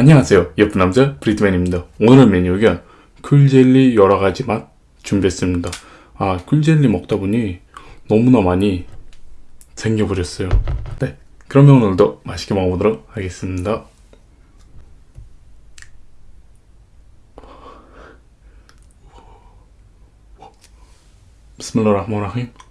안녕하세요. 예쁜 남자 브리트맨입니다. 오늘 메뉴가 쿨젤리 여러가지 맛 준비했습니다. 아 쿨젤리 먹다 보니 너무나 많이 생겨버렸어요. 네 그러면 오늘도 맛있게 먹어보도록 하겠습니다. 비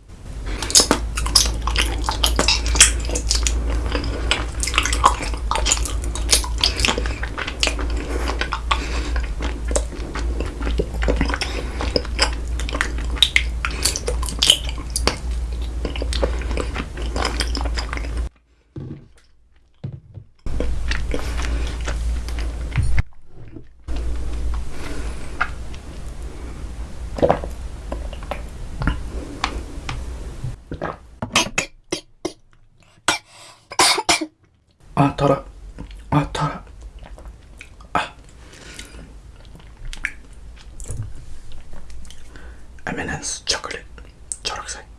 스밀라흐마니라힘 아 달아 아 달아 아 M&M's 초콜릿 초록색 와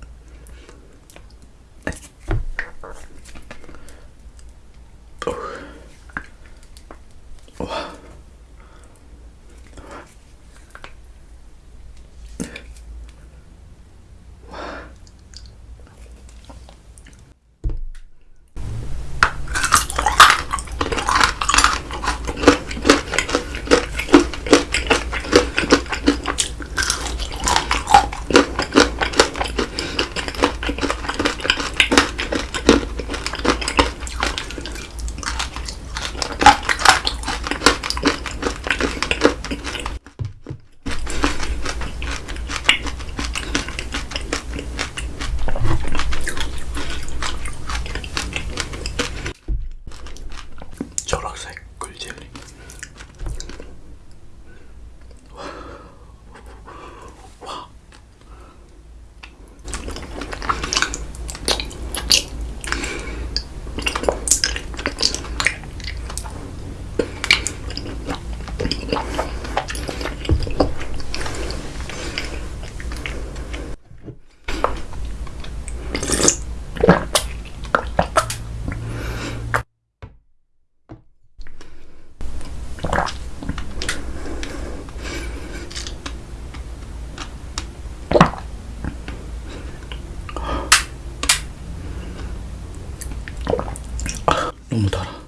너무 달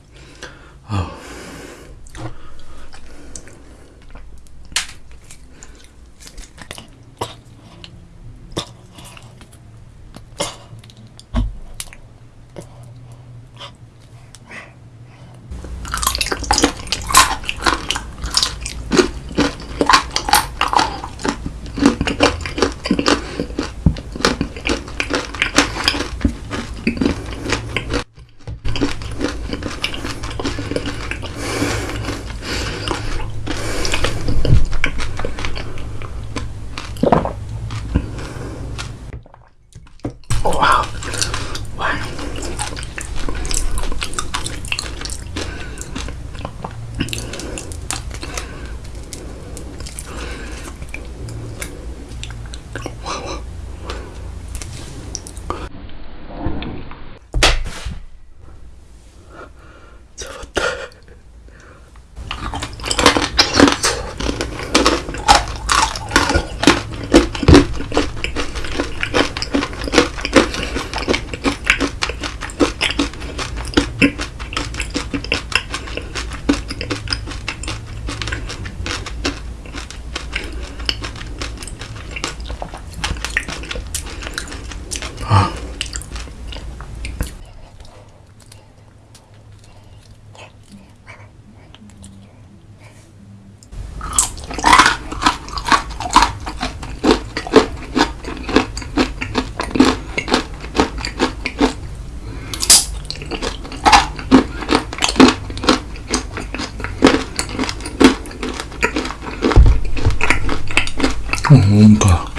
뭔가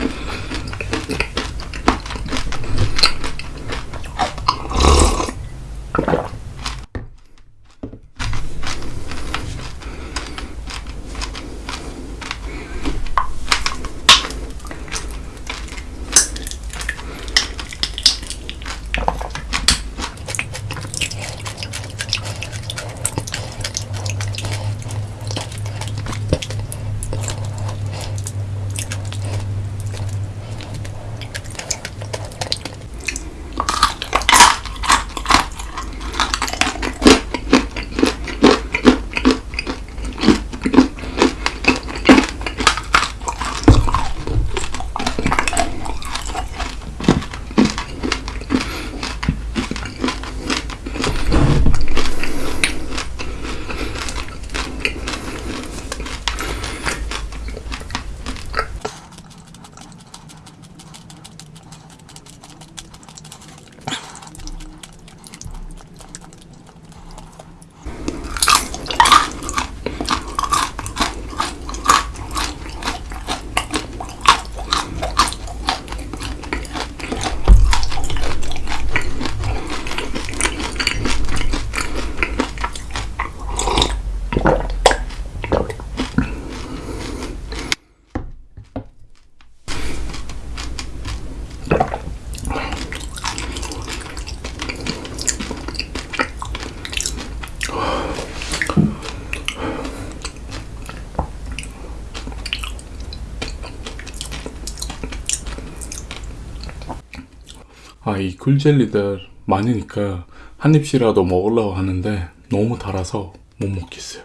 아, 이 굴젤리들 많으니까 한 입씩이라도 먹으려고 하는데 너무 달아서 못 먹겠어요.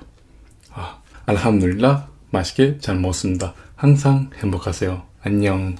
아, 알함둘라 맛있게 잘 먹었습니다. 항상 행복하세요. 안녕.